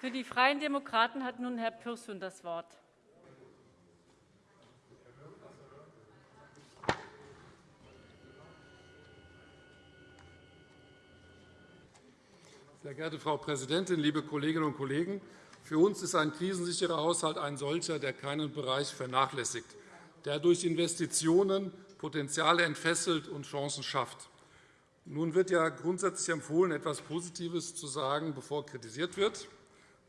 Für die Freien Demokraten hat nun Herr Pürsün das Wort. Sehr geehrte Frau Präsidentin, liebe Kolleginnen und Kollegen! Für uns ist ein krisensicherer Haushalt ein solcher, der keinen Bereich vernachlässigt, der durch Investitionen Potenziale entfesselt und Chancen schafft. Nun wird ja grundsätzlich empfohlen, etwas Positives zu sagen, bevor kritisiert wird.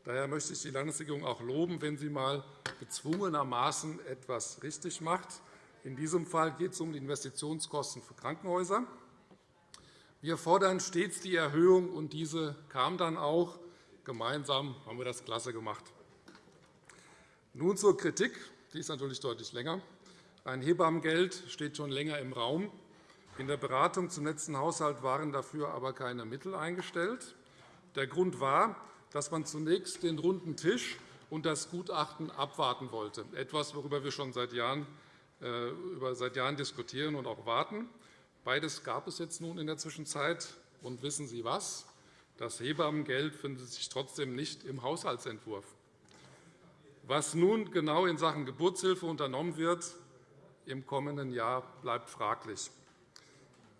Daher möchte ich die Landesregierung auch loben, wenn sie einmal gezwungenermaßen etwas richtig macht. In diesem Fall geht es um die Investitionskosten für Krankenhäuser. Wir fordern stets die Erhöhung, und diese kam dann auch. Gemeinsam haben wir das klasse gemacht. Nun zur Kritik. Die ist natürlich deutlich länger. Ein Hebammengeld steht schon länger im Raum. In der Beratung zum letzten Haushalt waren dafür aber keine Mittel eingestellt. Der Grund war, dass man zunächst den runden Tisch und das Gutachten abwarten wollte, etwas, worüber wir schon seit Jahren, äh, seit Jahren diskutieren und auch warten. Beides gab es jetzt nun in der Zwischenzeit. Und wissen Sie was? Das Hebammengeld findet sich trotzdem nicht im Haushaltsentwurf. Was nun genau in Sachen Geburtshilfe unternommen wird im kommenden Jahr, bleibt fraglich.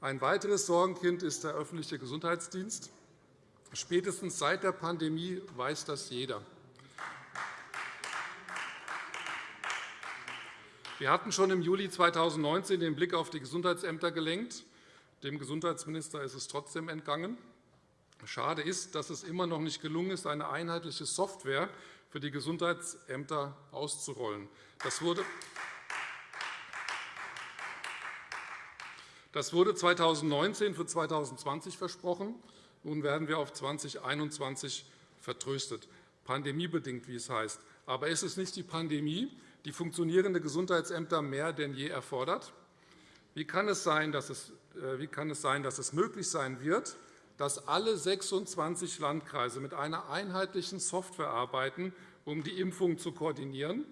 Ein weiteres Sorgenkind ist der öffentliche Gesundheitsdienst. Spätestens seit der Pandemie weiß das jeder. Wir hatten schon im Juli 2019 den Blick auf die Gesundheitsämter gelenkt. Dem Gesundheitsminister ist es trotzdem entgangen. Schade ist, dass es immer noch nicht gelungen ist, eine einheitliche Software für die Gesundheitsämter auszurollen. Das wurde Das wurde 2019 für 2020 versprochen. Nun werden wir auf 2021 vertröstet, pandemiebedingt, wie es heißt. Aber ist es nicht die Pandemie, die funktionierende Gesundheitsämter mehr denn je erfordert? Wie kann es sein, dass es, äh, wie kann es, sein, dass es möglich sein wird, dass alle 26 Landkreise mit einer einheitlichen Software arbeiten, um die Impfung zu koordinieren,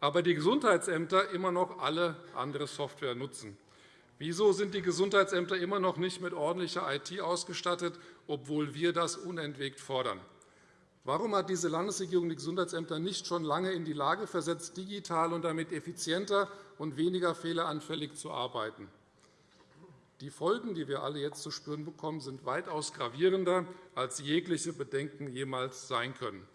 aber die Gesundheitsämter immer noch alle andere Software nutzen? Wieso sind die Gesundheitsämter immer noch nicht mit ordentlicher IT ausgestattet, obwohl wir das unentwegt fordern? Warum hat diese Landesregierung die Gesundheitsämter nicht schon lange in die Lage versetzt, digital und damit effizienter und weniger fehleranfällig zu arbeiten? Die Folgen, die wir alle jetzt zu spüren bekommen, sind weitaus gravierender, als jegliche Bedenken jemals sein können.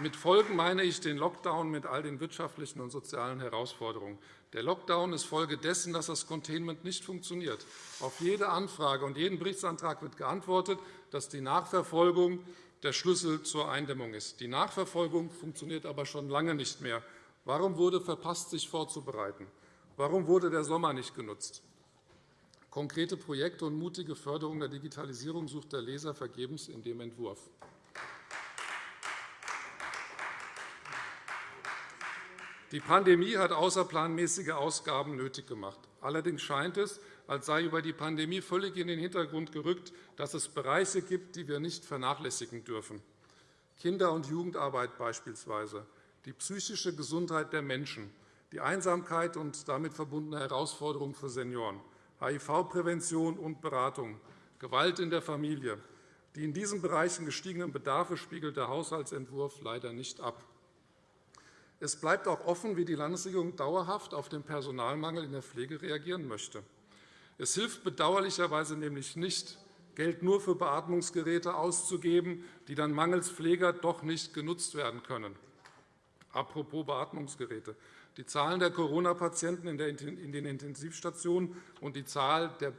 Mit Folgen meine ich den Lockdown mit all den wirtschaftlichen und sozialen Herausforderungen. Der Lockdown ist Folge dessen, dass das Containment nicht funktioniert. Auf jede Anfrage und jeden Berichtsantrag wird geantwortet, dass die Nachverfolgung der Schlüssel zur Eindämmung ist. Die Nachverfolgung funktioniert aber schon lange nicht mehr. Warum wurde verpasst, sich vorzubereiten? Warum wurde der Sommer nicht genutzt? Konkrete Projekte und mutige Förderung der Digitalisierung sucht der Leser vergebens in dem Entwurf. Die Pandemie hat außerplanmäßige Ausgaben nötig gemacht. Allerdings scheint es, als sei über die Pandemie völlig in den Hintergrund gerückt, dass es Bereiche gibt, die wir nicht vernachlässigen dürfen. Kinder- und Jugendarbeit beispielsweise, die psychische Gesundheit der Menschen, die Einsamkeit und damit verbundene Herausforderungen für Senioren, HIV-Prävention und Beratung, Gewalt in der Familie. Die in diesen Bereichen gestiegenen Bedarfe spiegelt der Haushaltsentwurf leider nicht ab. Es bleibt auch offen, wie die Landesregierung dauerhaft auf den Personalmangel in der Pflege reagieren möchte. Es hilft bedauerlicherweise nämlich nicht, Geld nur für Beatmungsgeräte auszugeben, die dann mangels Pfleger doch nicht genutzt werden können. Apropos Beatmungsgeräte. Die Zahlen der Corona-Patienten in den Intensivstationen und die Zahl der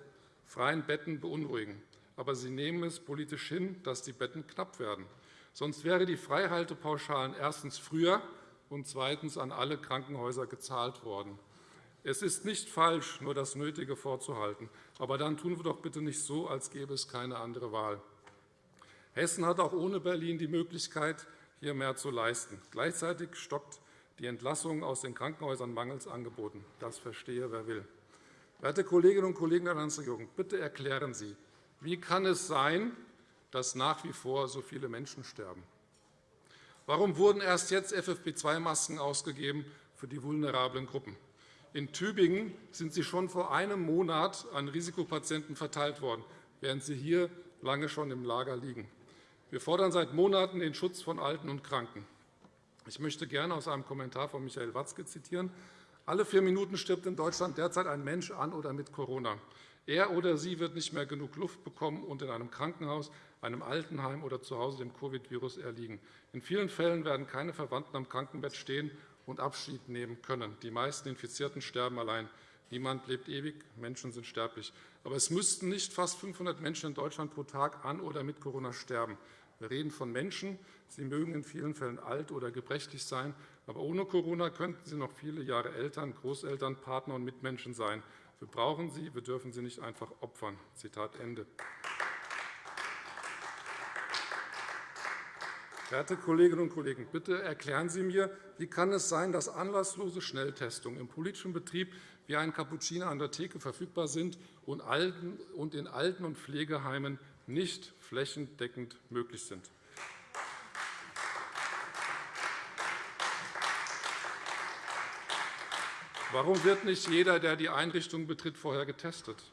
freien Betten beunruhigen. Aber Sie nehmen es politisch hin, dass die Betten knapp werden. Sonst wären die Freihaltepauschalen erstens früher und zweitens an alle Krankenhäuser gezahlt worden. Es ist nicht falsch, nur das Nötige vorzuhalten. Aber dann tun wir doch bitte nicht so, als gäbe es keine andere Wahl. Hessen hat auch ohne Berlin die Möglichkeit, hier mehr zu leisten. Gleichzeitig stockt die Entlassung aus den Krankenhäusern mangels Angeboten. Das verstehe, wer will. Werte Kolleginnen und Kollegen der Landesregierung, bitte erklären Sie, wie kann es sein, dass nach wie vor so viele Menschen sterben? Warum wurden erst jetzt FFP2-Masken ausgegeben für die vulnerablen Gruppen? In Tübingen sind sie schon vor einem Monat an Risikopatienten verteilt worden, während sie hier lange schon im Lager liegen. Wir fordern seit Monaten den Schutz von Alten und Kranken. Ich möchte gerne aus einem Kommentar von Michael Watzke zitieren. Alle vier Minuten stirbt in Deutschland derzeit ein Mensch an oder mit Corona. Er oder sie wird nicht mehr genug Luft bekommen und in einem Krankenhaus, einem Altenheim oder zu Hause dem Covid-Virus erliegen. In vielen Fällen werden keine Verwandten am Krankenbett stehen und Abschied nehmen können. Die meisten Infizierten sterben allein. Niemand lebt ewig, Menschen sind sterblich. Aber es müssten nicht fast 500 Menschen in Deutschland pro Tag an oder mit Corona sterben. Wir reden von Menschen, sie mögen in vielen Fällen alt oder gebrechlich sein, aber ohne Corona könnten sie noch viele Jahre Eltern, Großeltern, Partner und Mitmenschen sein. Wir brauchen sie, wir dürfen sie nicht einfach opfern. Zitat Ende. Verehrte Kolleginnen und Kollegen, bitte erklären Sie mir, wie kann es sein, dass anlasslose Schnelltestungen im politischen Betrieb wie ein Cappuccino an der Theke verfügbar sind und in Alten- und Pflegeheimen nicht flächendeckend möglich sind? Warum wird nicht jeder, der die Einrichtung betritt, vorher getestet?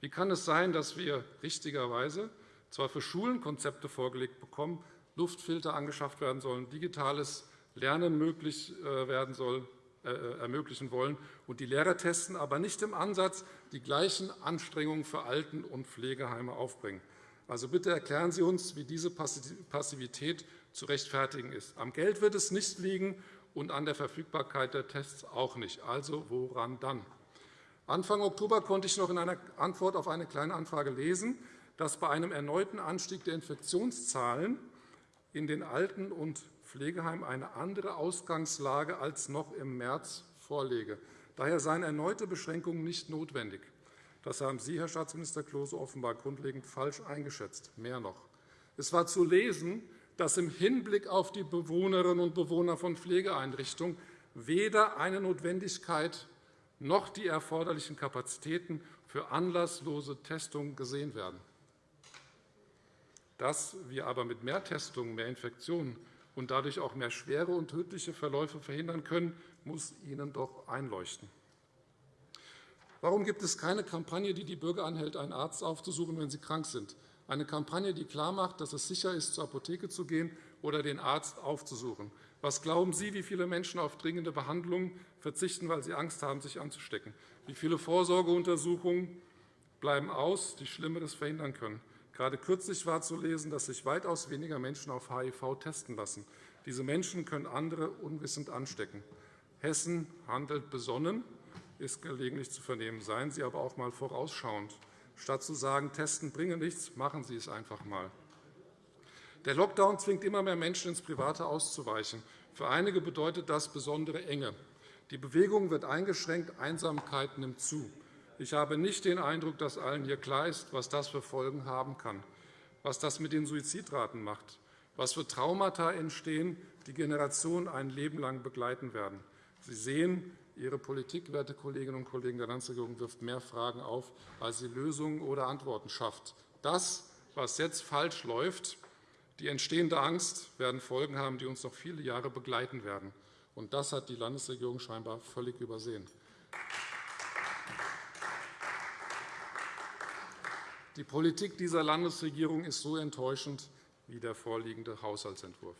Wie kann es sein, dass wir richtigerweise zwar für Schulen Konzepte vorgelegt bekommen, Luftfilter angeschafft werden sollen, digitales Lernen möglich äh, werden soll, äh, äh, ermöglichen wollen und die Lehrer testen, aber nicht im Ansatz die gleichen Anstrengungen für Alten- und Pflegeheime aufbringen. Also bitte erklären Sie uns, wie diese Passivität zu rechtfertigen ist. Am Geld wird es nicht liegen, und an der Verfügbarkeit der Tests auch nicht. Also woran dann? Anfang Oktober konnte ich noch in einer Antwort auf eine Kleine Anfrage lesen, dass bei einem erneuten Anstieg der Infektionszahlen in den Alten- und Pflegeheimen eine andere Ausgangslage als noch im März vorläge. Daher seien erneute Beschränkungen nicht notwendig. Das haben Sie, Herr Staatsminister Klose, offenbar grundlegend falsch eingeschätzt. Mehr noch. Es war zu lesen, dass im Hinblick auf die Bewohnerinnen und Bewohner von Pflegeeinrichtungen weder eine Notwendigkeit noch die erforderlichen Kapazitäten für anlasslose Testungen gesehen werden. Dass wir aber mit mehr Testungen mehr Infektionen und dadurch auch mehr schwere und tödliche Verläufe verhindern können, muss Ihnen doch einleuchten. Warum gibt es keine Kampagne, die die Bürger anhält, einen Arzt aufzusuchen, wenn sie krank sind? eine Kampagne, die klarmacht, dass es sicher ist, zur Apotheke zu gehen oder den Arzt aufzusuchen. Was glauben Sie, wie viele Menschen auf dringende Behandlungen verzichten, weil sie Angst haben, sich anzustecken? Wie viele Vorsorgeuntersuchungen bleiben aus, die Schlimmeres verhindern können? Gerade kürzlich war zu lesen, dass sich weitaus weniger Menschen auf HIV testen lassen. Diese Menschen können andere unwissend anstecken. Hessen handelt besonnen, ist gelegentlich zu vernehmen. Seien Sie aber auch einmal vorausschauend. Statt zu sagen, Testen bringe nichts, machen Sie es einfach einmal. Der Lockdown zwingt immer mehr Menschen, ins Private auszuweichen. Für einige bedeutet das besondere Enge. Die Bewegung wird eingeschränkt, Einsamkeit nimmt zu. Ich habe nicht den Eindruck, dass allen hier klar ist, was das für Folgen haben kann, was das mit den Suizidraten macht, was für Traumata entstehen, die Generationen ein Leben lang begleiten werden. Sie sehen, Ihre Politik, werte Kolleginnen und Kollegen der Landesregierung, wirft mehr Fragen auf, als sie Lösungen oder Antworten schafft. Das, was jetzt falsch läuft, die entstehende Angst, werden Folgen haben, die uns noch viele Jahre begleiten werden. Und das hat die Landesregierung scheinbar völlig übersehen. Die Politik dieser Landesregierung ist so enttäuschend wie der vorliegende Haushaltsentwurf.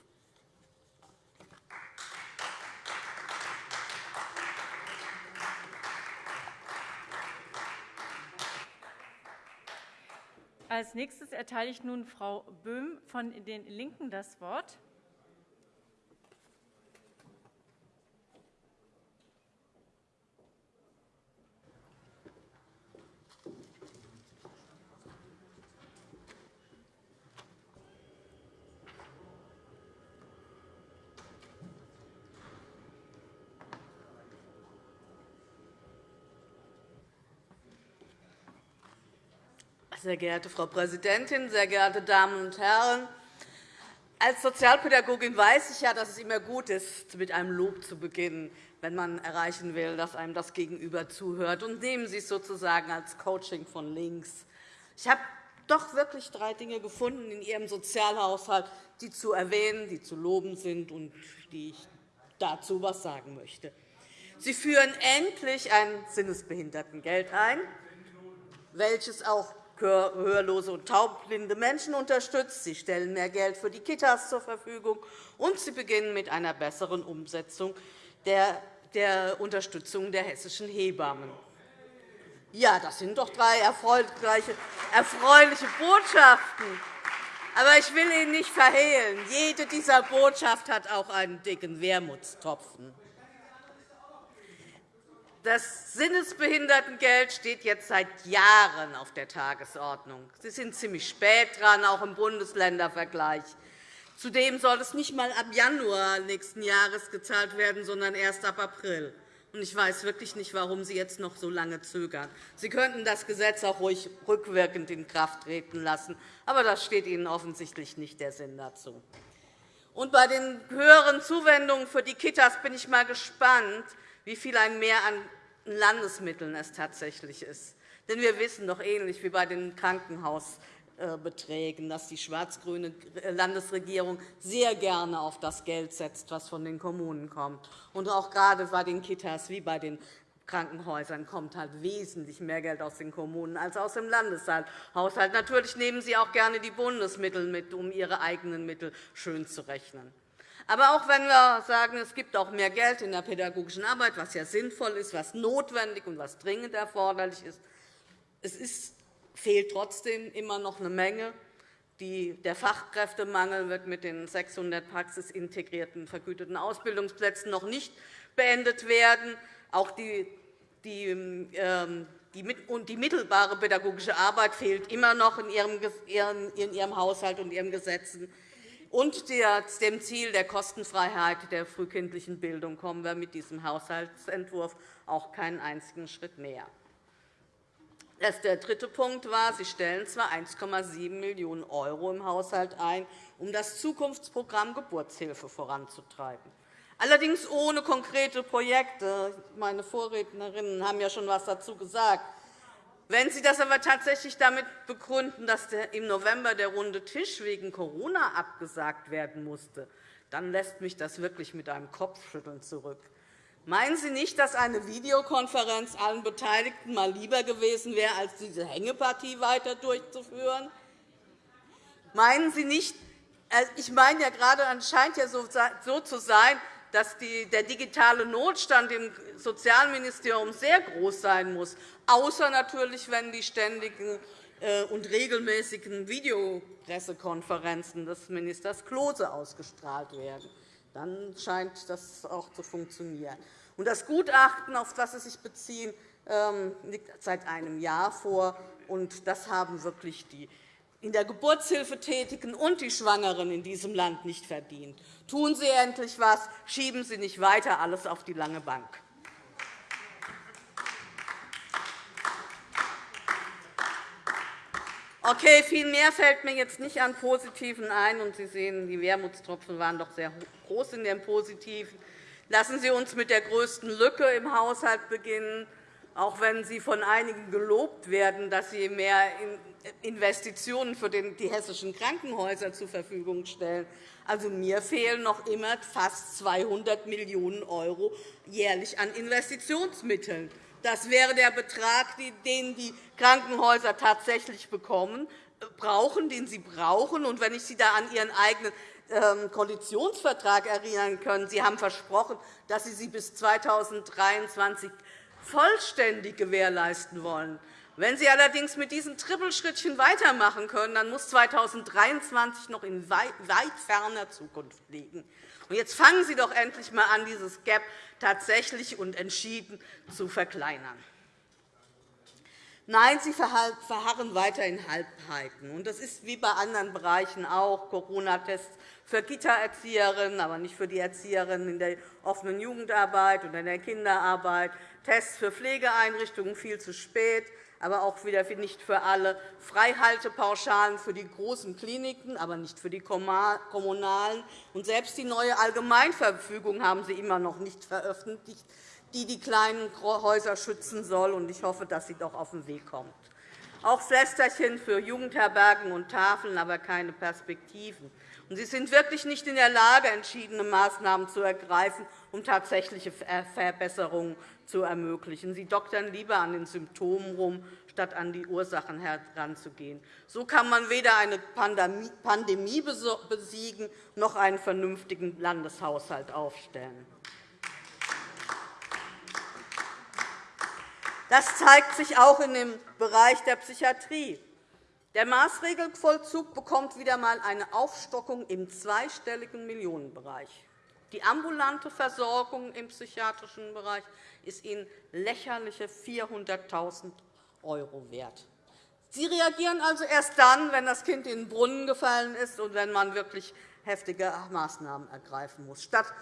Als nächstes erteile ich nun Frau Böhm von den LINKEN das Wort. Sehr geehrte Frau Präsidentin, sehr geehrte Damen und Herren! Als Sozialpädagogin weiß ich ja, dass es immer gut ist, mit einem Lob zu beginnen, wenn man erreichen will, dass einem das Gegenüber zuhört. Und nehmen Sie es sozusagen als Coaching von links. Ich habe doch wirklich drei Dinge gefunden in Ihrem Sozialhaushalt, die zu erwähnen, die zu loben sind und die ich dazu etwas sagen möchte. Sie führen endlich ein Sinnesbehindertengeld ein, welches auch hörlose und taubblinde Menschen unterstützt. Sie stellen mehr Geld für die Kitas zur Verfügung, und Sie beginnen mit einer besseren Umsetzung der, der Unterstützung der hessischen Hebammen. Ja, das sind doch drei erfreuliche Botschaften. Aber ich will Ihnen nicht verhehlen, jede dieser Botschaften hat auch einen dicken Wermutstropfen. Das Sinnesbehindertengeld steht jetzt seit Jahren auf der Tagesordnung. Sie sind ziemlich spät dran, auch im Bundesländervergleich. Zudem soll es nicht einmal ab Januar nächsten Jahres gezahlt werden, sondern erst ab April. Ich weiß wirklich nicht, warum Sie jetzt noch so lange zögern. Sie könnten das Gesetz auch ruhig rückwirkend in Kraft treten lassen, aber das steht Ihnen offensichtlich nicht der Sinn dazu. Und bei den höheren Zuwendungen für die Kitas bin ich einmal gespannt, wie viel ein Mehr an Landesmitteln es tatsächlich ist. Denn wir wissen doch ähnlich wie bei den Krankenhaus äh, Beträgen, dass die schwarz-grüne Landesregierung sehr gerne auf das Geld setzt, das von den Kommunen kommt. Und auch gerade bei den Kitas wie bei den Krankenhäusern kommt halt wesentlich mehr Geld aus den Kommunen als aus dem Landeshaushalt. Natürlich nehmen Sie auch gerne die Bundesmittel mit, um Ihre eigenen Mittel schön zu rechnen. Aber auch wenn wir sagen, es gibt auch mehr Geld in der pädagogischen Arbeit, was ja sinnvoll ist, was notwendig und was dringend erforderlich ist, es ist fehlt trotzdem immer noch eine Menge. Der Fachkräftemangel wird mit den 600 praxisintegrierten vergüteten Ausbildungsplätzen noch nicht beendet werden. Auch die, die, ähm, die mittelbare pädagogische Arbeit fehlt immer noch in Ihrem, in Ihrem Haushalt und Ihren Gesetzen. Und dem Ziel der Kostenfreiheit der frühkindlichen Bildung kommen wir mit diesem Haushaltsentwurf auch keinen einzigen Schritt näher. Der dritte Punkt war, Sie stellen zwar 1,7 Millionen € im Haushalt ein, um das Zukunftsprogramm Geburtshilfe voranzutreiben, allerdings ohne konkrete Projekte. Meine Vorrednerinnen haben ja schon etwas dazu gesagt. Wenn Sie das aber tatsächlich damit begründen, dass im November der runde Tisch wegen Corona abgesagt werden musste, dann lässt mich das wirklich mit einem Kopfschütteln zurück. Meinen Sie nicht, dass eine Videokonferenz allen Beteiligten mal lieber gewesen wäre, als diese Hängepartie weiter durchzuführen? Meinen Sie nicht, äh, ich meine ja gerade, es scheint ja so zu sein, dass der digitale Notstand im Sozialministerium sehr groß sein muss, außer natürlich, wenn die ständigen äh, und regelmäßigen Videopressekonferenzen des Ministers Klose ausgestrahlt werden dann scheint das auch zu funktionieren. Das Gutachten, auf das Sie sich beziehen, ähm, liegt seit einem Jahr vor. Das haben wirklich die in der Geburtshilfe Tätigen und die Schwangeren in diesem Land nicht verdient. Tun Sie endlich etwas, schieben Sie nicht weiter alles auf die lange Bank. Okay, viel mehr fällt mir jetzt nicht an Positiven ein. Und Sie sehen, die Wermutstropfen waren doch sehr groß in den Positiven. Lassen Sie uns mit der größten Lücke im Haushalt beginnen, auch wenn Sie von einigen gelobt werden, dass Sie mehr Investitionen für die hessischen Krankenhäuser zur Verfügung stellen. Also, mir fehlen noch immer fast 200 Millionen € jährlich an Investitionsmitteln. Das wäre der Betrag, den die Krankenhäuser tatsächlich bekommen, äh, brauchen, den sie brauchen. Und wenn ich Sie da an Ihren eigenen ähm, Koalitionsvertrag erinnern kann, Sie haben versprochen, dass Sie sie bis 2023 vollständig gewährleisten wollen. Wenn Sie allerdings mit diesen Trippelschrittchen weitermachen können, dann muss 2023 noch in weit ferner Zukunft liegen. Jetzt fangen Sie doch endlich einmal an, dieses Gap tatsächlich und entschieden zu verkleinern. Nein, Sie verharren weiter in Halbheiten. Das ist wie bei anderen Bereichen auch Corona-Tests für Kita-Erzieherinnen, aber nicht für die Erzieherinnen in der offenen Jugendarbeit oder in der Kinderarbeit, Tests für Pflegeeinrichtungen viel zu spät, aber auch wieder nicht für alle, Freihaltepauschalen für die großen Kliniken, aber nicht für die kommunalen. Und selbst die neue Allgemeinverfügung haben Sie immer noch nicht veröffentlicht, die die kleinen Häuser schützen soll. Ich hoffe, dass sie doch auf den Weg kommt. Auch Pflästerchen für Jugendherbergen und Tafeln, aber keine Perspektiven. Sie sind wirklich nicht in der Lage, entschiedene Maßnahmen zu ergreifen, um tatsächliche Verbesserungen zu ermöglichen. Sie doktern lieber an den Symptomen herum, statt an die Ursachen heranzugehen. So kann man weder eine Pandemie besiegen noch einen vernünftigen Landeshaushalt aufstellen. Das zeigt sich auch in dem Bereich der Psychiatrie. Der Maßregelvollzug bekommt wieder einmal eine Aufstockung im zweistelligen Millionenbereich. Die ambulante Versorgung im psychiatrischen Bereich ist Ihnen lächerliche 400.000 € wert. Sie reagieren also erst dann, wenn das Kind in den Brunnen gefallen ist und wenn man wirklich heftige Maßnahmen ergreifen muss, statt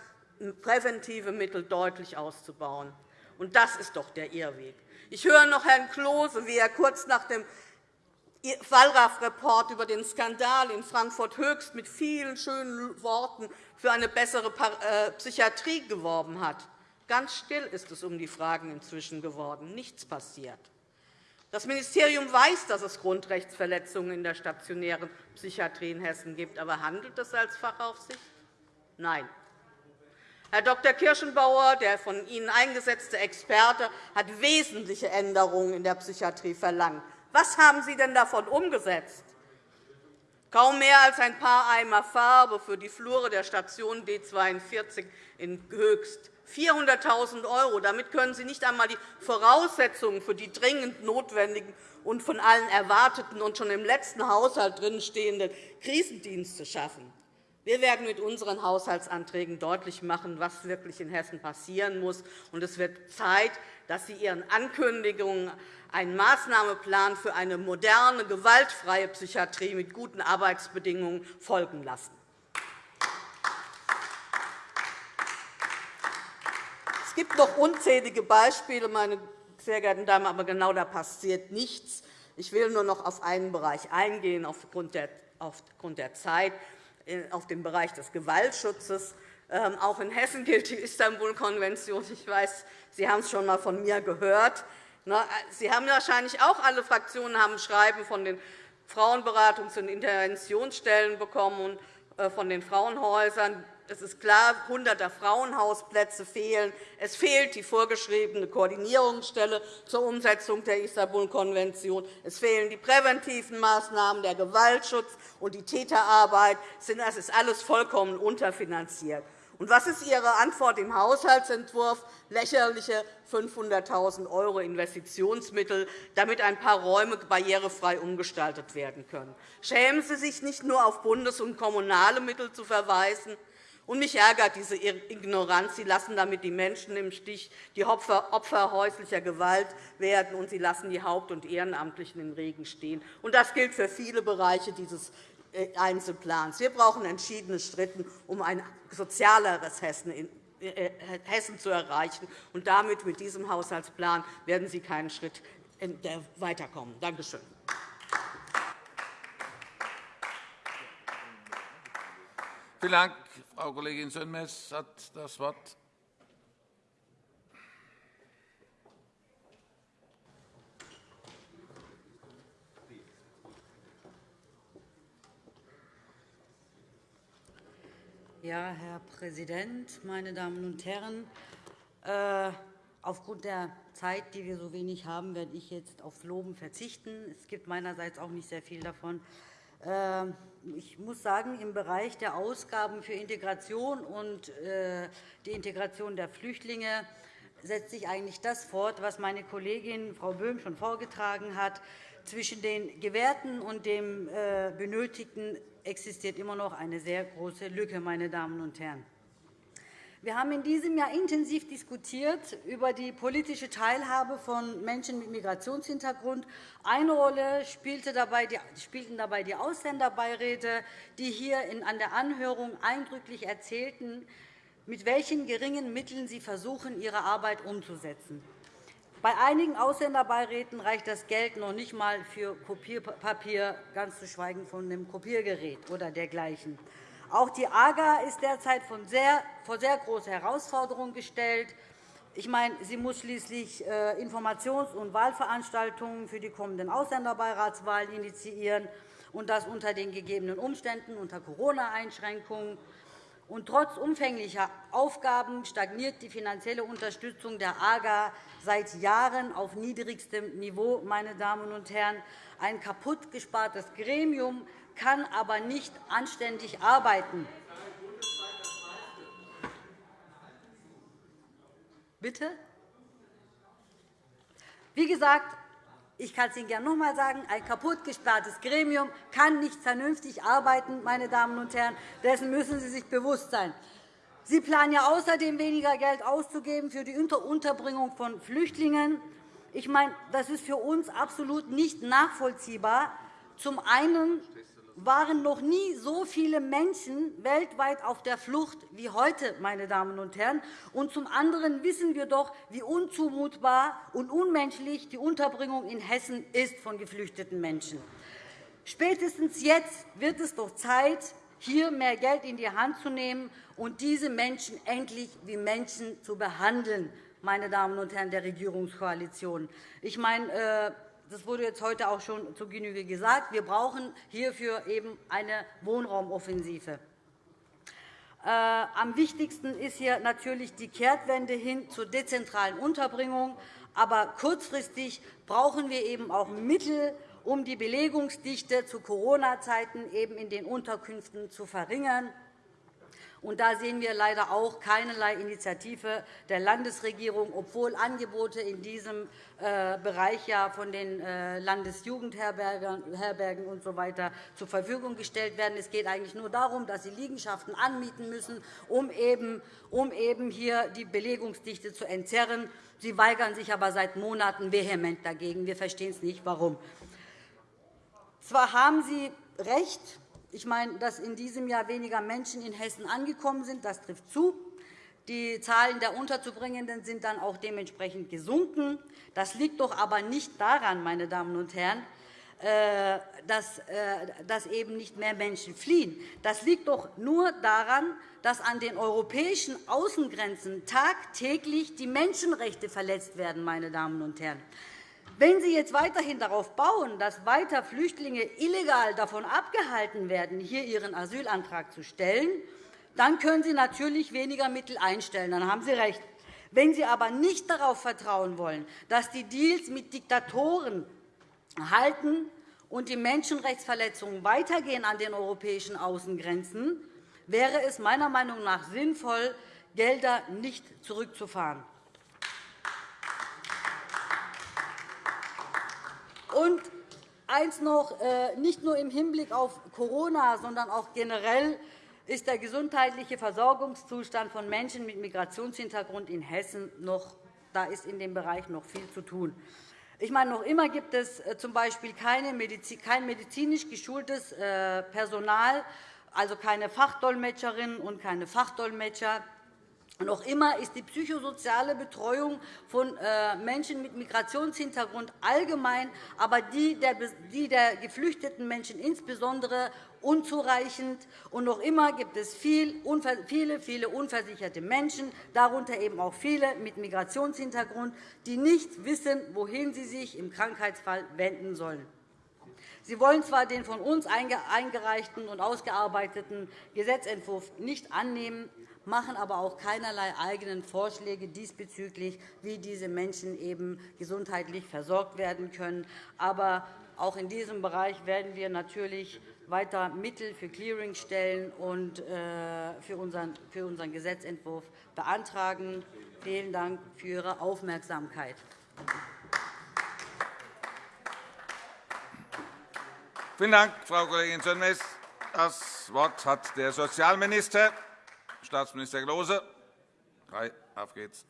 präventive Mittel deutlich auszubauen. das ist doch der Irrweg. Ich höre noch Herrn Klose, wie er kurz nach dem Wallraff-Report über den Skandal in Frankfurt-Höchst mit vielen schönen Worten für eine bessere äh, Psychiatrie geworben hat. Ganz still ist es um die Fragen inzwischen geworden. Nichts passiert. Das Ministerium weiß, dass es Grundrechtsverletzungen in der stationären Psychiatrie in Hessen gibt. Aber handelt es als Fachaufsicht? Nein. Herr Dr. Kirschenbauer, der von Ihnen eingesetzte Experte, hat wesentliche Änderungen in der Psychiatrie verlangt. Was haben Sie denn davon umgesetzt? Kaum mehr als ein paar Eimer Farbe für die Flure der Station D 42 in Höchst. 400.000 €. Damit können Sie nicht einmal die Voraussetzungen für die dringend notwendigen und von allen erwarteten und schon im letzten Haushalt drinstehenden Krisendienste schaffen. Wir werden mit unseren Haushaltsanträgen deutlich machen, was wirklich in Hessen passieren muss. Es wird Zeit, dass Sie Ihren Ankündigungen einen Maßnahmeplan für eine moderne, gewaltfreie Psychiatrie mit guten Arbeitsbedingungen folgen lassen. Es gibt noch unzählige Beispiele, meine sehr geehrten Damen, aber genau da passiert nichts. Ich will nur noch auf einen Bereich eingehen, aufgrund der Zeit. Auf den Bereich des Gewaltschutzes. Ähm, auch in Hessen gilt die Istanbul-Konvention. Ich weiß, Sie haben es schon einmal von mir gehört. Äh, Sie haben wahrscheinlich auch alle Fraktionen haben Schreiben von den Frauenberatungs- und Interventionsstellen bekommen und äh, von den Frauenhäusern. Es ist klar, Hunderte Frauenhausplätze fehlen. Es fehlt die vorgeschriebene Koordinierungsstelle zur Umsetzung der Istanbul-Konvention. Es fehlen die präventiven Maßnahmen, der Gewaltschutz und die Täterarbeit. Das ist alles vollkommen unterfinanziert. Und was ist Ihre Antwort im Haushaltsentwurf? Lächerliche 500.000 € Investitionsmittel, damit ein paar Räume barrierefrei umgestaltet werden können. Schämen Sie sich nicht nur auf bundes- und kommunale Mittel zu verweisen, und mich ärgert diese Ignoranz. Sie lassen damit die Menschen im Stich, die Opfer häuslicher Gewalt werden, und Sie lassen die Haupt- und Ehrenamtlichen im Regen stehen. Und das gilt für viele Bereiche dieses äh, Einzelplans. Wir brauchen entschiedene Schritte, um ein sozialeres Hessen äh, Hessen zu erreichen. Und damit, mit diesem Haushaltsplan, werden Sie keinen Schritt weiterkommen. Danke schön. Vielen Dank. Frau Kollegin Sönmez hat das Wort. Ja, Herr Präsident, meine Damen und Herren! Äh, aufgrund der Zeit, die wir so wenig haben, werde ich jetzt aufs Loben verzichten. Es gibt meinerseits auch nicht sehr viel davon. Ähm, ich muss sagen, im Bereich der Ausgaben für Integration und äh, die Integration der Flüchtlinge setzt sich eigentlich das fort, was meine Kollegin Frau Böhm schon vorgetragen hat. Zwischen den Gewährten und dem äh, Benötigten existiert immer noch eine sehr große Lücke. Meine Damen und Herren. Wir haben in diesem Jahr intensiv diskutiert über die politische Teilhabe von Menschen mit Migrationshintergrund. Eine Rolle spielten dabei die Ausländerbeiräte, die hier an der Anhörung eindrücklich erzählten, mit welchen geringen Mitteln sie versuchen, ihre Arbeit umzusetzen. Bei einigen Ausländerbeiräten reicht das Geld noch nicht einmal für Kopierpapier, ganz zu schweigen von dem Kopiergerät oder dergleichen. Auch die AGA ist derzeit vor sehr große Herausforderungen gestellt. Ich meine, sie muss schließlich äh, Informations- und Wahlveranstaltungen für die kommenden Ausländerbeiratswahlen initiieren, und das unter den gegebenen Umständen, unter Corona-Einschränkungen. Und trotz umfänglicher Aufgaben stagniert die finanzielle Unterstützung der AGA seit Jahren auf niedrigstem Niveau. Meine Damen und Herren. Ein kaputtgespartes Gremium kann aber nicht anständig arbeiten. Bitte? Wie gesagt, ich kann es Ihnen gerne noch einmal sagen, ein kaputtgesperrtes Gremium kann nicht vernünftig arbeiten. Meine Damen und Herren. Dessen müssen Sie sich bewusst sein. Sie planen ja außerdem, weniger Geld auszugeben für die Unterbringung von Flüchtlingen. Ich meine, das ist für uns absolut nicht nachvollziehbar. Zum einen waren noch nie so viele Menschen weltweit auf der Flucht wie heute. Meine Damen und Herren. Und zum anderen wissen wir doch, wie unzumutbar und unmenschlich die Unterbringung in Hessen ist von geflüchteten Menschen. Spätestens jetzt wird es doch Zeit, hier mehr Geld in die Hand zu nehmen und diese Menschen endlich wie Menschen zu behandeln, meine Damen und Herren der Regierungskoalition. Ich meine, äh, das wurde jetzt heute auch schon zu Genüge gesagt. Wir brauchen hierfür eben eine Wohnraumoffensive. Äh, am wichtigsten ist hier natürlich die Kehrtwende hin zur dezentralen Unterbringung. Aber kurzfristig brauchen wir eben auch Mittel, um die Belegungsdichte zu Corona-Zeiten in den Unterkünften zu verringern. Und da sehen wir leider auch keinerlei Initiative der Landesregierung, obwohl Angebote in diesem äh, Bereich ja von den äh, Landesjugendherbergen usw. So zur Verfügung gestellt werden. Es geht eigentlich nur darum, dass sie Liegenschaften anmieten müssen, um eben, um eben hier die Belegungsdichte zu entzerren. Sie weigern sich aber seit Monaten vehement dagegen. Wir verstehen es nicht, warum. Zwar haben Sie recht, ich meine, dass in diesem Jahr weniger Menschen in Hessen angekommen sind, das trifft zu. Die Zahlen der Unterzubringenden sind dann auch dementsprechend gesunken. Das liegt doch aber nicht daran, meine Damen und Herren, äh, äh, dass eben nicht mehr Menschen fliehen. Das liegt doch nur daran, dass an den europäischen Außengrenzen tagtäglich die Menschenrechte verletzt werden. Meine Damen und Herren. Wenn Sie jetzt weiterhin darauf bauen, dass weiter Flüchtlinge illegal davon abgehalten werden, hier ihren Asylantrag zu stellen, dann können Sie natürlich weniger Mittel einstellen. Dann haben Sie recht. Wenn Sie aber nicht darauf vertrauen wollen, dass die Deals mit Diktatoren halten und die Menschenrechtsverletzungen weitergehen an den europäischen Außengrenzen, wäre es meiner Meinung nach sinnvoll, Gelder nicht zurückzufahren. Und eins noch, äh, nicht nur im Hinblick auf Corona, sondern auch generell ist der gesundheitliche Versorgungszustand von Menschen mit Migrationshintergrund in Hessen noch, da ist in dem Bereich noch viel zu tun. Ich meine, noch immer gibt es äh, z. B. kein medizinisch geschultes äh, Personal, also keine Fachdolmetscherinnen und keine Fachdolmetscher, noch immer ist die psychosoziale Betreuung von äh, Menschen mit Migrationshintergrund allgemein, aber die der geflüchteten Menschen insbesondere unzureichend. Und noch immer gibt es viele, viele unversicherte Menschen, darunter eben auch viele mit Migrationshintergrund, die nicht wissen, wohin sie sich im Krankheitsfall wenden sollen. Sie wollen zwar den von uns eingereichten und ausgearbeiteten Gesetzentwurf nicht annehmen, machen aber auch keinerlei eigenen Vorschläge diesbezüglich, wie diese Menschen eben gesundheitlich versorgt werden können. Aber auch in diesem Bereich werden wir natürlich weiter Mittel für Clearingstellen und äh, für unseren Gesetzentwurf beantragen. Vielen Dank für Ihre Aufmerksamkeit. Vielen Dank, Frau Kollegin Sönmez. Das Wort hat der Sozialminister. Staatsminister Klose. Auf geht's.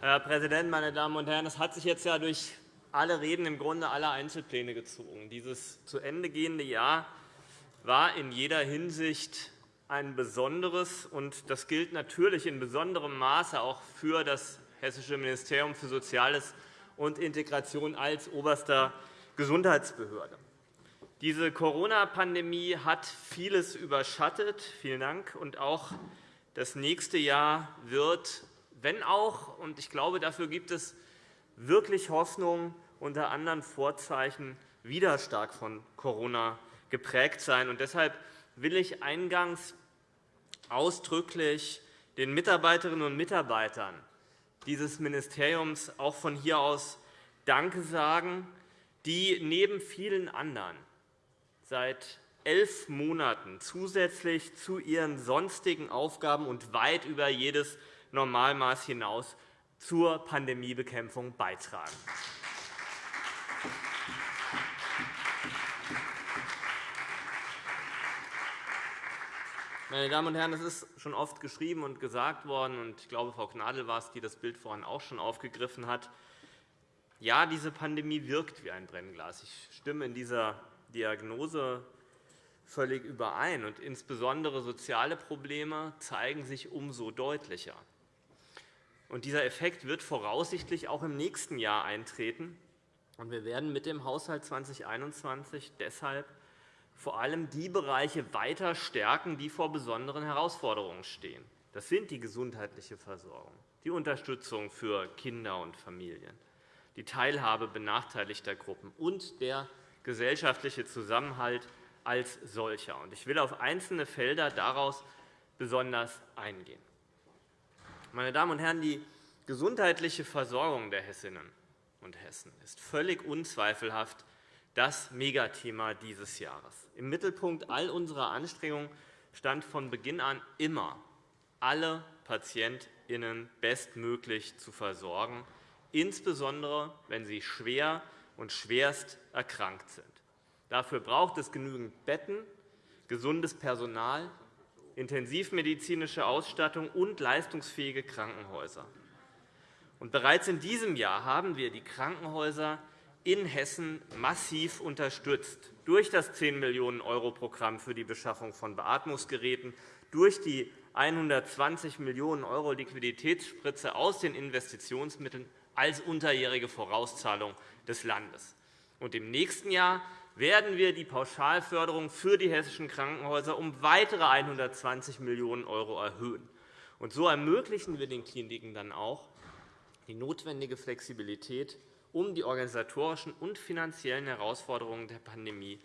Herr Präsident, meine Damen und Herren! Es hat sich jetzt ja durch alle Reden im Grunde aller Einzelpläne gezogen. Dieses zu Ende gehende Jahr war in jeder Hinsicht ein besonderes, und das gilt natürlich in besonderem Maße auch für das Hessische Ministerium für Soziales und Integration als oberster Gesundheitsbehörde. Diese Corona-Pandemie hat vieles überschattet. Vielen Dank. Und auch das nächste Jahr wird wenn auch, und ich glaube, dafür gibt es wirklich Hoffnung, unter anderen Vorzeichen wieder stark von Corona geprägt sein. Und deshalb will ich eingangs ausdrücklich den Mitarbeiterinnen und Mitarbeitern dieses Ministeriums auch von hier aus Danke sagen, die neben vielen anderen seit elf Monaten zusätzlich zu ihren sonstigen Aufgaben und weit über jedes Normalmaß hinaus zur Pandemiebekämpfung beitragen. Meine Damen und Herren, es ist schon oft geschrieben und gesagt worden, und ich glaube, Frau Gnadl war es, die das Bild vorhin auch schon aufgegriffen hat. Ja, diese Pandemie wirkt wie ein Brennglas. Ich stimme in dieser Diagnose völlig überein. Und insbesondere soziale Probleme zeigen sich umso deutlicher. Und dieser Effekt wird voraussichtlich auch im nächsten Jahr eintreten. Und wir werden mit dem Haushalt 2021 deshalb vor allem die Bereiche weiter stärken, die vor besonderen Herausforderungen stehen. Das sind die gesundheitliche Versorgung, die Unterstützung für Kinder und Familien, die Teilhabe benachteiligter Gruppen und der gesellschaftliche Zusammenhalt als solcher. Ich will auf einzelne Felder daraus besonders eingehen. Meine Damen und Herren, die gesundheitliche Versorgung der Hessinnen und Hessen ist völlig unzweifelhaft das Megathema dieses Jahres. Im Mittelpunkt all unserer Anstrengungen stand von Beginn an immer, alle PatientInnen bestmöglich zu versorgen, insbesondere wenn sie schwer und schwerst erkrankt sind. Dafür braucht es genügend Betten, gesundes Personal, intensivmedizinische Ausstattung und leistungsfähige Krankenhäuser. Bereits in diesem Jahr haben wir die Krankenhäuser in Hessen massiv unterstützt durch das 10 Millionen € Programm für die Beschaffung von Beatmungsgeräten, durch die 120 Millionen € Liquiditätsspritze aus den Investitionsmitteln als unterjährige Vorauszahlung des Landes. Und Im nächsten Jahr werden wir die Pauschalförderung für die hessischen Krankenhäuser um weitere 120 Millionen € erhöhen. Und so ermöglichen wir den Kliniken dann auch die notwendige Flexibilität, um die organisatorischen und finanziellen Herausforderungen der Pandemie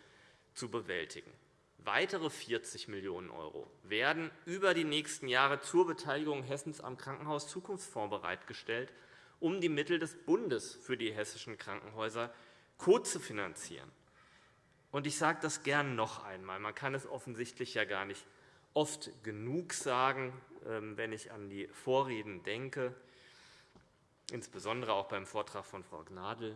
zu bewältigen. Weitere 40 Millionen € werden über die nächsten Jahre zur Beteiligung Hessens am Krankenhaus-Zukunftsfonds bereitgestellt, um die Mittel des Bundes für die hessischen Krankenhäuser kozufinanzieren. Und ich sage das gern noch einmal. Man kann es offensichtlich ja gar nicht oft genug sagen, ähm, wenn ich an die Vorreden denke, insbesondere auch beim Vortrag von Frau Gnadl.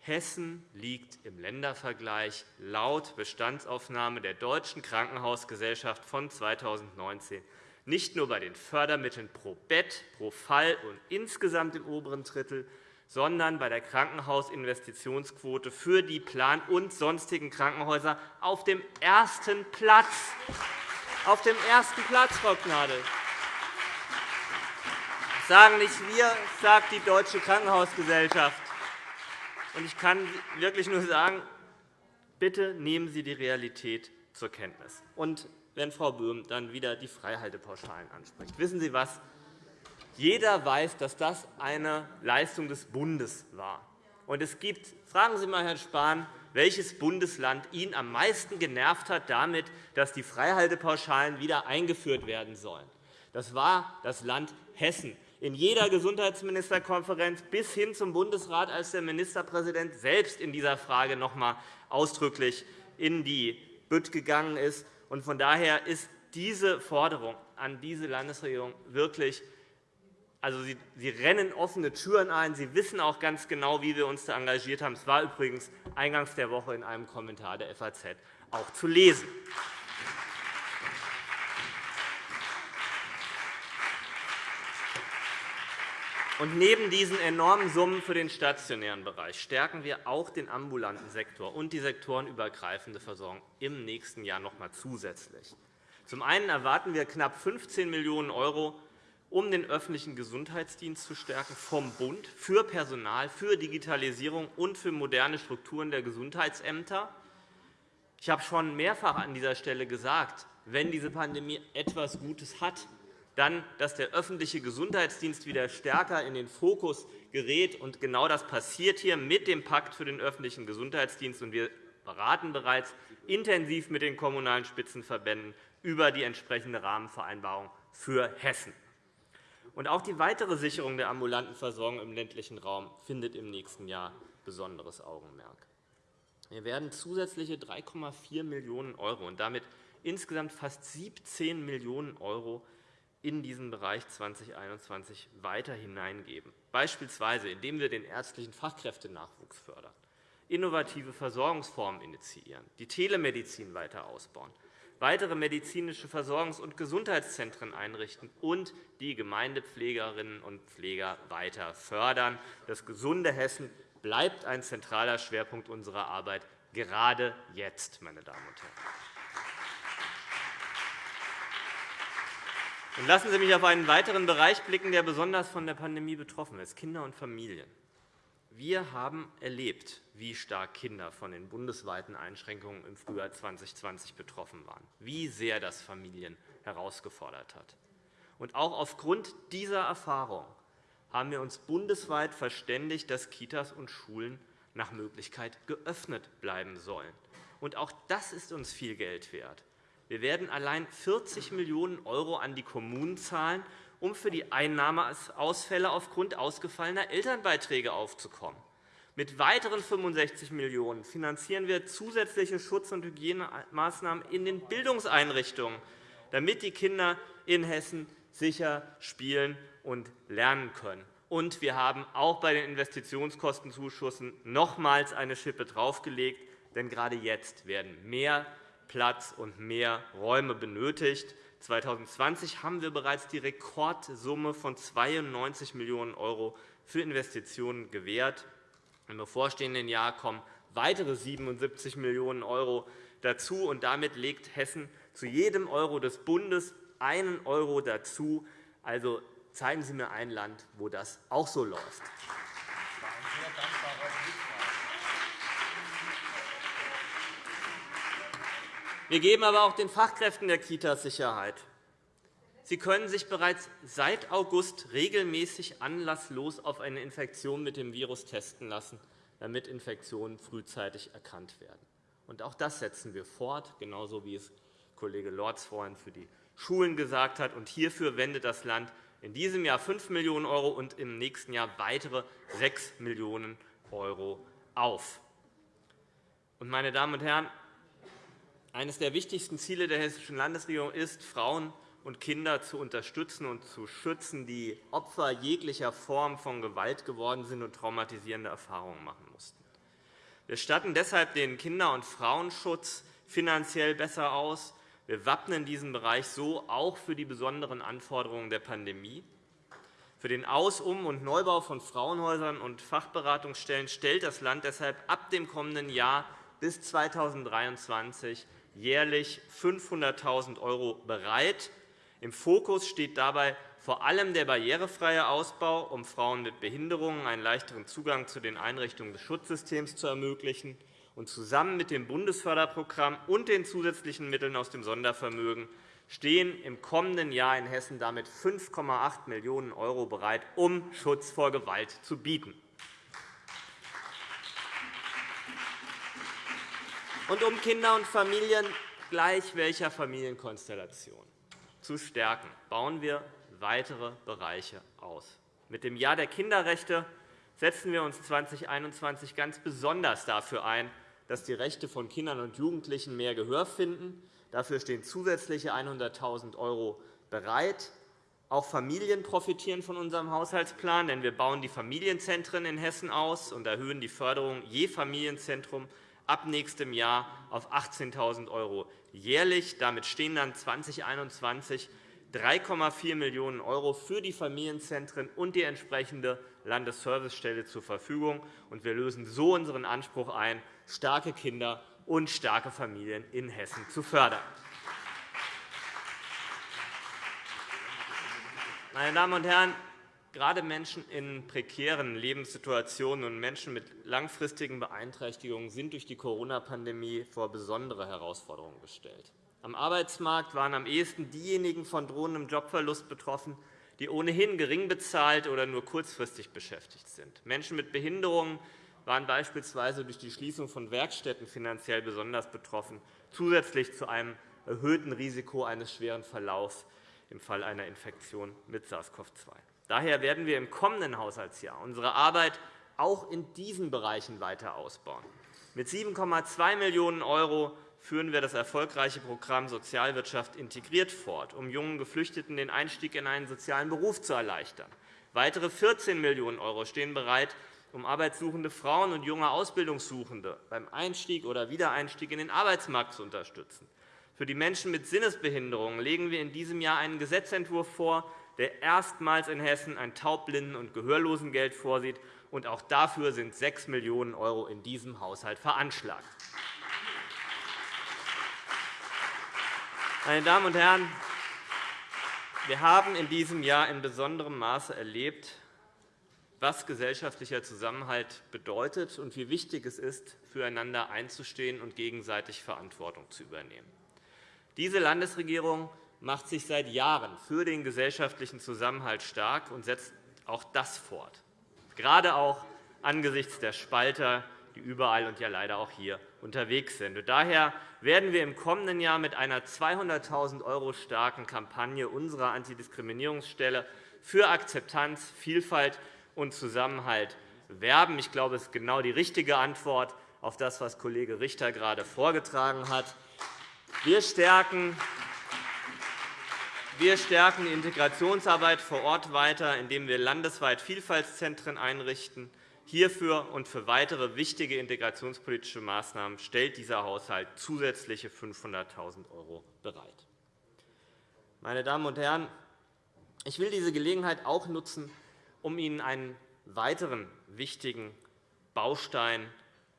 Hessen liegt im Ländervergleich laut Bestandsaufnahme der Deutschen Krankenhausgesellschaft von 2019 nicht nur bei den Fördermitteln pro Bett, pro Fall und insgesamt im oberen Drittel, sondern bei der Krankenhausinvestitionsquote für die Plan- und sonstigen Krankenhäuser auf dem ersten Platz. Auf dem ersten Platz, Frau Gnadl. Sagen nicht wir, sagt die Deutsche Krankenhausgesellschaft. Ich kann wirklich nur sagen, bitte nehmen Sie die Realität zur Kenntnis. Und wenn Frau Böhm dann wieder die Freihaltepauschalen anspricht. Wissen Sie was? Jeder weiß, dass das eine Leistung des Bundes war. Und es gibt, fragen Sie einmal Herrn Spahn, welches Bundesland ihn am meisten genervt hat damit, dass die Freihaltepauschalen wieder eingeführt werden sollen. Das war das Land Hessen. In jeder Gesundheitsministerkonferenz bis hin zum Bundesrat, als der Ministerpräsident selbst in dieser Frage noch einmal ausdrücklich in die Bütt gegangen ist. Von daher ist diese Forderung an diese Landesregierung wirklich also, Sie, Sie rennen offene Türen ein. Sie wissen auch ganz genau, wie wir uns da engagiert haben. Es war übrigens eingangs der Woche in einem Kommentar der FAZ auch zu lesen. Und neben diesen enormen Summen für den stationären Bereich stärken wir auch den ambulanten Sektor und die sektorenübergreifende Versorgung im nächsten Jahr noch einmal zusätzlich. Zum einen erwarten wir knapp 15 Millionen € um den öffentlichen Gesundheitsdienst zu stärken, vom Bund für Personal, für Digitalisierung und für moderne Strukturen der Gesundheitsämter. Ich habe schon mehrfach an dieser Stelle gesagt, wenn diese Pandemie etwas Gutes hat, dann, dass der öffentliche Gesundheitsdienst wieder stärker in den Fokus gerät. Und genau das passiert hier mit dem Pakt für den öffentlichen Gesundheitsdienst. Und wir beraten bereits intensiv mit den Kommunalen Spitzenverbänden über die entsprechende Rahmenvereinbarung für Hessen. Und auch die weitere Sicherung der ambulanten Versorgung im ländlichen Raum findet im nächsten Jahr besonderes Augenmerk. Wir werden zusätzliche 3,4 Millionen € und damit insgesamt fast 17 Millionen € in diesen Bereich 2021 weiter hineingeben, beispielsweise indem wir den ärztlichen Fachkräftenachwuchs fördern, innovative Versorgungsformen initiieren, die Telemedizin weiter ausbauen, weitere medizinische Versorgungs- und Gesundheitszentren einrichten und die Gemeindepflegerinnen und Pfleger weiter fördern. Das gesunde Hessen bleibt ein zentraler Schwerpunkt unserer Arbeit, gerade jetzt, meine Damen und Herren. Lassen Sie mich auf einen weiteren Bereich blicken, der besonders von der Pandemie betroffen ist, Kinder und Familien. Wir haben erlebt, wie stark Kinder von den bundesweiten Einschränkungen im Frühjahr 2020 betroffen waren, wie sehr das Familien herausgefordert hat. Und auch aufgrund dieser Erfahrung haben wir uns bundesweit verständigt, dass Kitas und Schulen nach Möglichkeit geöffnet bleiben sollen. Und auch das ist uns viel Geld wert. Wir werden allein 40 Millionen € an die Kommunen zahlen, um für die Einnahmeausfälle aufgrund ausgefallener Elternbeiträge aufzukommen. Mit weiteren 65 Millionen € finanzieren wir zusätzliche Schutz- und Hygienemaßnahmen in den Bildungseinrichtungen, damit die Kinder in Hessen sicher spielen und lernen können. Und wir haben auch bei den Investitionskostenzuschüssen nochmals eine Schippe draufgelegt, denn gerade jetzt werden mehr Platz und mehr Räume benötigt. 2020 haben wir bereits die Rekordsumme von 92 Millionen € für Investitionen gewährt. Im bevorstehenden Jahr kommen weitere 77 Millionen € dazu. und Damit legt Hessen zu jedem Euro des Bundes einen Euro dazu. Also zeigen Sie mir ein Land, wo das auch so läuft. Wir geben aber auch den Fachkräften der Kitas Sicherheit. Sie können sich bereits seit August regelmäßig anlasslos auf eine Infektion mit dem Virus testen lassen, damit Infektionen frühzeitig erkannt werden. auch das setzen wir fort, genauso wie es Kollege Lorz vorhin für die Schulen gesagt hat. hierfür wendet das Land in diesem Jahr 5 Millionen € und im nächsten Jahr weitere 6 Millionen € auf. Meine Damen und Herren, eines der wichtigsten Ziele der Hessischen Landesregierung ist, Frauen und Kinder zu unterstützen und zu schützen, die Opfer jeglicher Form von Gewalt geworden sind und traumatisierende Erfahrungen machen mussten. Wir statten deshalb den Kinder- und Frauenschutz finanziell besser aus. Wir wappnen diesen Bereich so auch für die besonderen Anforderungen der Pandemie. Für den Aus-, Um- und Neubau von Frauenhäusern und Fachberatungsstellen stellt das Land deshalb ab dem kommenden Jahr bis 2023 jährlich 500.000 € bereit. Im Fokus steht dabei vor allem der barrierefreie Ausbau, um Frauen mit Behinderungen einen leichteren Zugang zu den Einrichtungen des Schutzsystems zu ermöglichen. Und zusammen mit dem Bundesförderprogramm und den zusätzlichen Mitteln aus dem Sondervermögen stehen im kommenden Jahr in Hessen damit 5,8 Millionen € bereit, um Schutz vor Gewalt zu bieten. Und um Kinder und Familien gleich welcher Familienkonstellation zu stärken, bauen wir weitere Bereiche aus. Mit dem Jahr der Kinderrechte setzen wir uns 2021 ganz besonders dafür ein, dass die Rechte von Kindern und Jugendlichen mehr Gehör finden. Dafür stehen zusätzliche 100.000 € bereit. Auch Familien profitieren von unserem Haushaltsplan, denn wir bauen die Familienzentren in Hessen aus und erhöhen die Förderung je Familienzentrum ab nächstem Jahr auf 18.000 € jährlich. Damit stehen dann 2021 3,4 Millionen € für die Familienzentren und die entsprechende Landesservicestelle zur Verfügung. Wir lösen so unseren Anspruch ein, starke Kinder und starke Familien in Hessen zu fördern. Meine Damen und Herren, Gerade Menschen in prekären Lebenssituationen und Menschen mit langfristigen Beeinträchtigungen sind durch die Corona-Pandemie vor besondere Herausforderungen gestellt. Am Arbeitsmarkt waren am ehesten diejenigen von drohendem Jobverlust betroffen, die ohnehin gering bezahlt oder nur kurzfristig beschäftigt sind. Menschen mit Behinderungen waren beispielsweise durch die Schließung von Werkstätten finanziell besonders betroffen, zusätzlich zu einem erhöhten Risiko eines schweren Verlaufs im Fall einer Infektion mit SARS-CoV-2. Daher werden wir im kommenden Haushaltsjahr unsere Arbeit auch in diesen Bereichen weiter ausbauen. Mit 7,2 Millionen € führen wir das erfolgreiche Programm Sozialwirtschaft integriert fort, um jungen Geflüchteten den Einstieg in einen sozialen Beruf zu erleichtern. Weitere 14 Millionen € stehen bereit, um arbeitssuchende Frauen und junge Ausbildungssuchende beim Einstieg oder Wiedereinstieg in den Arbeitsmarkt zu unterstützen. Für die Menschen mit Sinnesbehinderungen legen wir in diesem Jahr einen Gesetzentwurf vor, der erstmals in Hessen ein Taubblinden- und Gehörlosengeld vorsieht. Und auch dafür sind 6 Millionen € in diesem Haushalt veranschlagt. Meine Damen und Herren, wir haben in diesem Jahr in besonderem Maße erlebt, was gesellschaftlicher Zusammenhalt bedeutet und wie wichtig es ist, füreinander einzustehen und gegenseitig Verantwortung zu übernehmen. Diese Landesregierung macht sich seit Jahren für den gesellschaftlichen Zusammenhalt stark und setzt auch das fort, gerade auch angesichts der Spalter, die überall und ja leider auch hier unterwegs sind. Daher werden wir im kommenden Jahr mit einer 200.000 € starken Kampagne unserer Antidiskriminierungsstelle für Akzeptanz, Vielfalt und Zusammenhalt werben. Ich glaube, das ist genau die richtige Antwort auf das, was Kollege Richter gerade vorgetragen hat. Wir stärken wir stärken die Integrationsarbeit vor Ort weiter, indem wir landesweit Vielfaltszentren einrichten. Hierfür und für weitere wichtige integrationspolitische Maßnahmen stellt dieser Haushalt zusätzliche 500.000 € bereit. Meine Damen und Herren, ich will diese Gelegenheit auch nutzen, um Ihnen einen weiteren wichtigen Baustein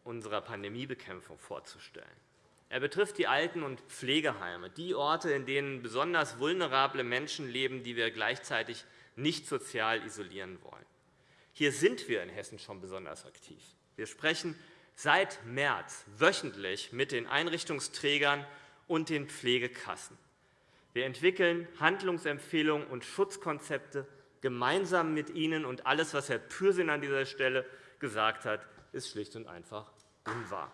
unserer Pandemiebekämpfung vorzustellen. Er betrifft die Alten- und Pflegeheime, die Orte, in denen besonders vulnerable Menschen leben, die wir gleichzeitig nicht sozial isolieren wollen. Hier sind wir in Hessen schon besonders aktiv. Wir sprechen seit März wöchentlich mit den Einrichtungsträgern und den Pflegekassen. Wir entwickeln Handlungsempfehlungen und Schutzkonzepte gemeinsam mit Ihnen. Und alles, was Herr Pürsün an dieser Stelle gesagt hat, ist schlicht und einfach unwahr.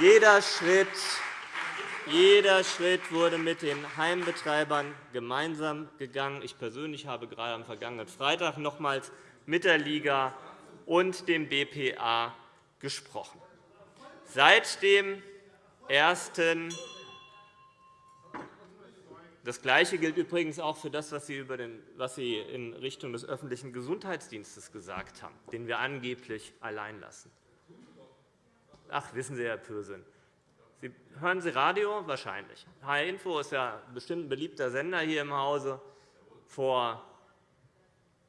Jeder Schritt jeder Schritt wurde mit den Heimbetreibern gemeinsam gegangen. Ich persönlich habe gerade am vergangenen Freitag nochmals mit der Liga und dem BPA gesprochen. Seit dem ersten das Gleiche gilt übrigens auch für das, was Sie, in Richtung des öffentlichen Gesundheitsdienstes gesagt haben, den wir angeblich allein lassen. Ach, wissen Sie, Herr Pürsün, Sie, hören Sie Radio? Wahrscheinlich. HR Info ist ja bestimmt ein beliebter Sender hier im Hause. Vor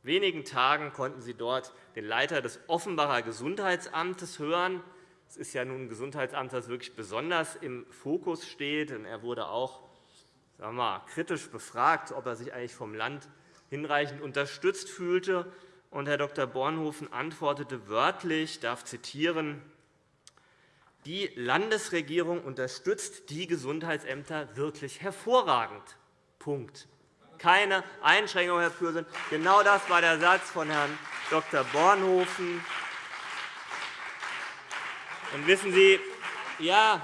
wenigen Tagen konnten Sie dort den Leiter des Offenbacher Gesundheitsamtes hören. Es ist ja nun ein Gesundheitsamt, das wirklich besonders im Fokus steht. Er wurde auch sagen wir mal, kritisch befragt, ob er sich eigentlich vom Land hinreichend unterstützt fühlte. Und Herr Dr. Bornhofen antwortete wörtlich, ich darf zitieren, die Landesregierung unterstützt die Gesundheitsämter wirklich hervorragend. Punkt. Keine Einschränkung, Herr Pürsün. Genau das war der Satz von Herrn Dr. Bornhofen. Und wissen Sie, ja,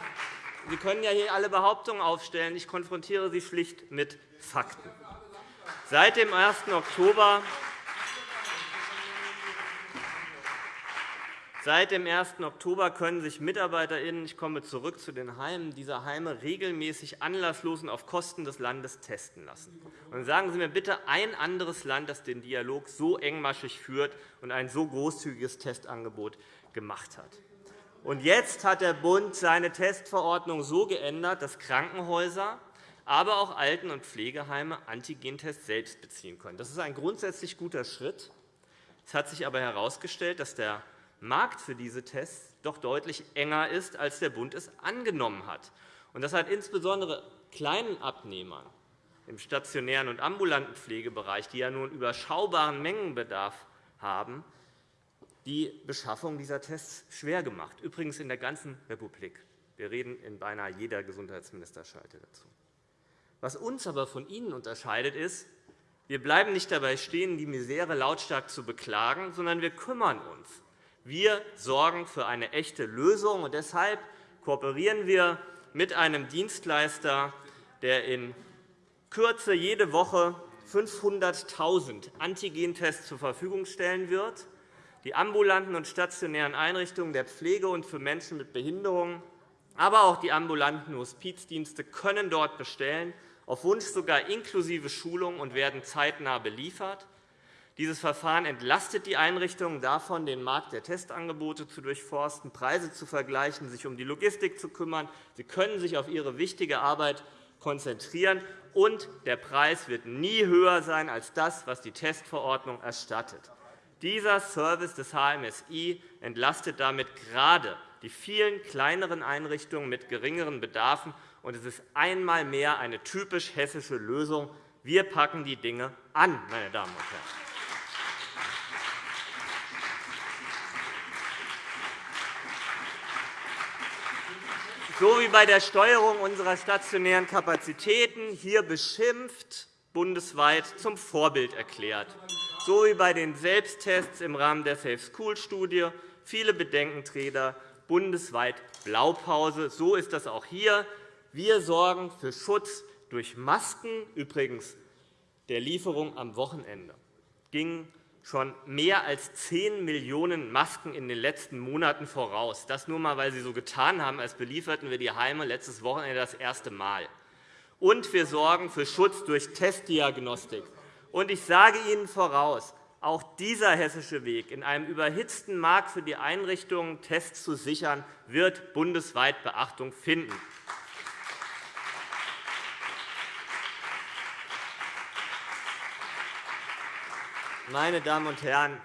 Sie können ja hier alle Behauptungen aufstellen. Ich konfrontiere Sie schlicht mit Fakten. Seit dem 1. Oktober Seit dem 1. Oktober können sich MitarbeiterInnen – ich komme zurück zu den Heimen – dieser Heime regelmäßig anlasslos und auf Kosten des Landes testen lassen. Und sagen Sie mir bitte ein anderes Land, das den Dialog so engmaschig führt und ein so großzügiges Testangebot gemacht hat. Und jetzt hat der Bund seine Testverordnung so geändert, dass Krankenhäuser, aber auch Alten- und Pflegeheime Antigentests selbst beziehen können. Das ist ein grundsätzlich guter Schritt. Es hat sich aber herausgestellt, dass der Markt für diese Tests doch deutlich enger ist, als der Bund es angenommen hat. Das hat insbesondere kleinen Abnehmern im stationären und ambulanten Pflegebereich, die ja nun überschaubaren Mengenbedarf haben, die Beschaffung dieser Tests schwer gemacht, übrigens in der ganzen Republik. Wir reden in beinahe jeder Gesundheitsministerschalte dazu. Was uns aber von Ihnen unterscheidet, ist, wir bleiben nicht dabei stehen, die Misere lautstark zu beklagen, sondern wir kümmern uns. Wir sorgen für eine echte Lösung. Und deshalb kooperieren wir mit einem Dienstleister, der in Kürze jede Woche 500.000 Antigentests zur Verfügung stellen wird. Die ambulanten und stationären Einrichtungen der Pflege und für Menschen mit Behinderungen, aber auch die ambulanten Hospizdienste können dort bestellen, auf Wunsch sogar inklusive Schulung und werden zeitnah beliefert. Dieses Verfahren entlastet die Einrichtungen davon, den Markt der Testangebote zu durchforsten, Preise zu vergleichen, sich um die Logistik zu kümmern. Sie können sich auf ihre wichtige Arbeit konzentrieren, und der Preis wird nie höher sein als das, was die Testverordnung erstattet. Dieser Service des HMSI entlastet damit gerade die vielen kleineren Einrichtungen mit geringeren Bedarfen. Und es ist einmal mehr eine typisch hessische Lösung. Wir packen die Dinge an, meine Damen und Herren. So wie bei der Steuerung unserer stationären Kapazitäten hier beschimpft, bundesweit zum Vorbild erklärt, so wie bei den Selbsttests im Rahmen der Safe School Studie, viele Bedenkenträger bundesweit Blaupause. So ist das auch hier. Wir sorgen für Schutz durch Masken, übrigens der Lieferung am Wochenende ging schon mehr als 10 Millionen Masken in den letzten Monaten voraus. Das nur einmal, weil Sie so getan haben, als belieferten wir die Heime letztes Wochenende das erste Mal. Und wir sorgen für Schutz durch Testdiagnostik. Und ich sage Ihnen voraus, auch dieser hessische Weg, in einem überhitzten Markt für die Einrichtungen Tests zu sichern, wird bundesweit Beachtung finden. Meine Damen und Herren,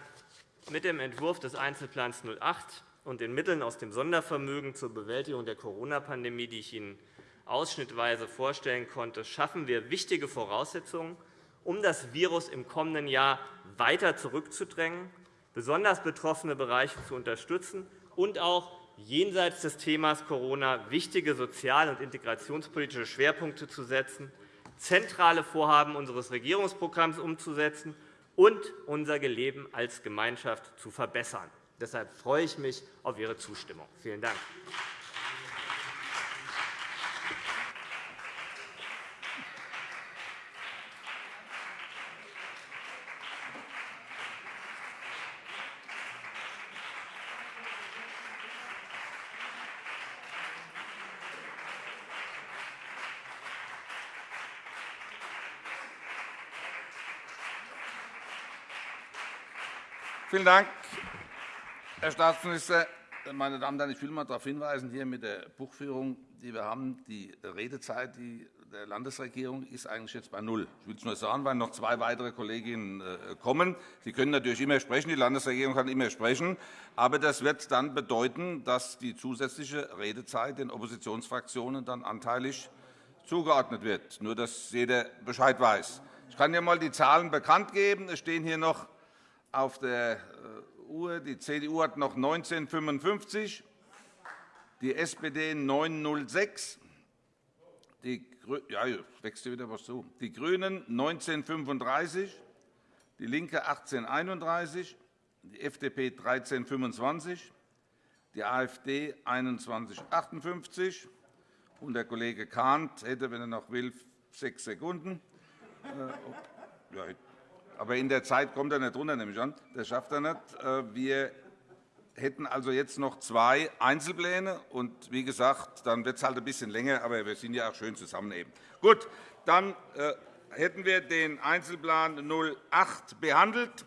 mit dem Entwurf des Einzelplans 08 und den Mitteln aus dem Sondervermögen zur Bewältigung der Corona-Pandemie, die ich Ihnen ausschnittweise vorstellen konnte, schaffen wir wichtige Voraussetzungen, um das Virus im kommenden Jahr weiter zurückzudrängen, besonders betroffene Bereiche zu unterstützen und auch jenseits des Themas Corona wichtige sozial- und integrationspolitische Schwerpunkte zu setzen, zentrale Vorhaben unseres Regierungsprogramms umzusetzen und unser Leben als Gemeinschaft zu verbessern. Deshalb freue ich mich auf Ihre Zustimmung. Vielen Dank. Vielen Dank, Herr Staatsminister. Meine Damen und Herren, ich will einmal darauf hinweisen, hier mit der Buchführung, die wir haben, die Redezeit der Landesregierung ist eigentlich jetzt bei null. Ich will es nur sagen, weil noch zwei weitere Kolleginnen äh, kommen. Sie können natürlich immer sprechen, die Landesregierung kann immer sprechen, aber das wird dann bedeuten, dass die zusätzliche Redezeit den Oppositionsfraktionen dann anteilig zugeordnet wird, nur dass jeder Bescheid weiß. Ich kann Ihnen einmal die Zahlen bekannt geben. Es stehen hier noch auf der äh, Uhr. Die CDU hat noch 1955, die SPD 906, die, ja, wächst wieder was zu. Die GRÜNEN 1935, die LINKE 1831, die FDP 1325, die AfD 2158 und der Kollege Kahnt hätte, wenn er noch will, sechs Sekunden. Äh, ja, aber in der Zeit kommt er nicht runter, nehme ich an. Das schafft er nicht. Äh, wir hätten also jetzt noch zwei Einzelpläne. Und wie gesagt, dann wird es halt ein bisschen länger, aber wir sind ja auch schön zusammen eben. Gut, dann äh, hätten wir den Einzelplan 08 behandelt.